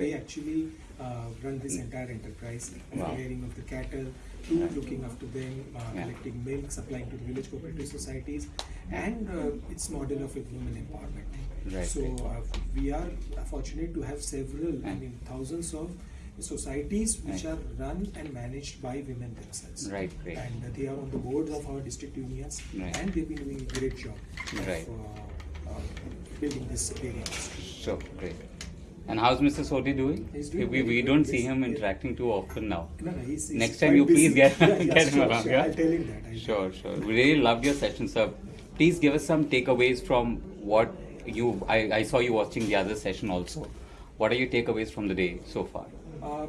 I actually uh, run this entire enterprise, Wow. clearing of the cattle, to looking after them, uh, collecting milk, supplying to the village cooperative societies, and uh, its model of women empowerment. Right, So uh, we are fortunate to have several, I mean, thousands of societies which Right. are run and managed by women themselves. Right, great. And uh, they are on the boards of our district unions, Right. and they've been doing a great job Right. of uh, uh, building this dairy So, great. And how's Mr. Sodhi doing? Doing we, we don't good, see yes, him interacting too often now. No, no, he's, he's Next time you please get, Yeah, yeah, get him sure, around. sure. Yeah? I'll tell him that. I'll Sure, sure. We really loved your session, sir. Please give us some takeaways from what you. I, I saw you watching the other session also. What are your takeaways from the day so far? Uh,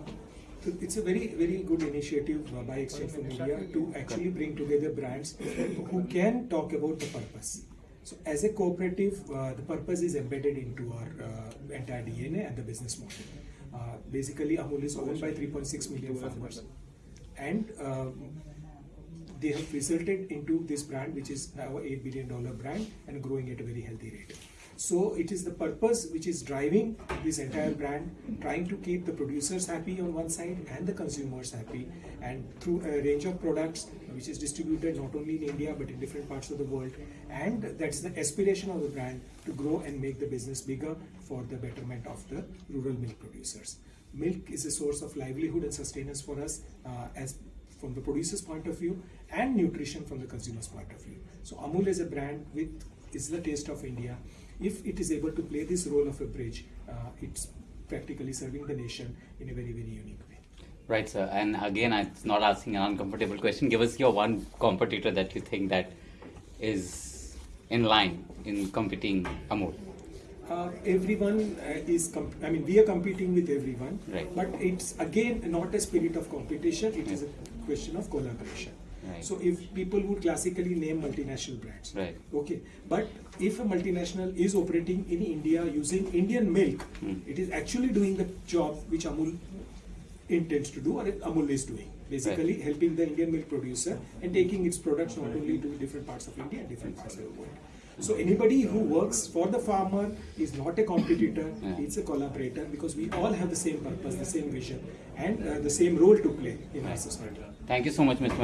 it's a very very good initiative uh, by Exchange for Media to actually bring together brands who can talk about the purpose. So as a cooperative, uh, the purpose is embedded into our uh, entire DNA and the business model. Uh, basically, Amul is owned by 3.6 million farmers, and um, they have resulted into this brand, which is now a eight billion dollar brand and growing at a very healthy rate. So it is the purpose which is driving this entire brand, trying to keep the producers happy on one side and the consumers happy, and through a range of products which is distributed not only in India but in different parts of the world. And that's the aspiration of the brand to grow and make the business bigger for the betterment of the rural milk producers. Milk is a source of livelihood and sustenance for us uh, as from the producer's point of view and nutrition from the consumer's point of view. So Amul is a brand with is the taste of India. If it is able to play this role of a bridge, uh, it's practically serving the nation in a very very unique way. Right, sir. And again, I'm not asking an uncomfortable question. Give us your one competitor that you think that is in line in competing Amul. Uh, everyone uh, is, comp- I mean, we are competing with everyone, Right. but it's again not a spirit of competition, it is a question of collaboration. Right. So, if people would classically name multinational brands, Right. okay, but if a multinational is operating in India using Indian milk, Hmm. it is actually doing the job which Amul intends to do or Amul is doing. Basically, helping the Indian milk producer and taking its products not only to different parts of India, different parts of the world. So anybody who works for the farmer is not a competitor; Yeah. it's a collaborator because we all have the same purpose, the same vision, and uh, the same role to play in our society. Thank you so much, Mr.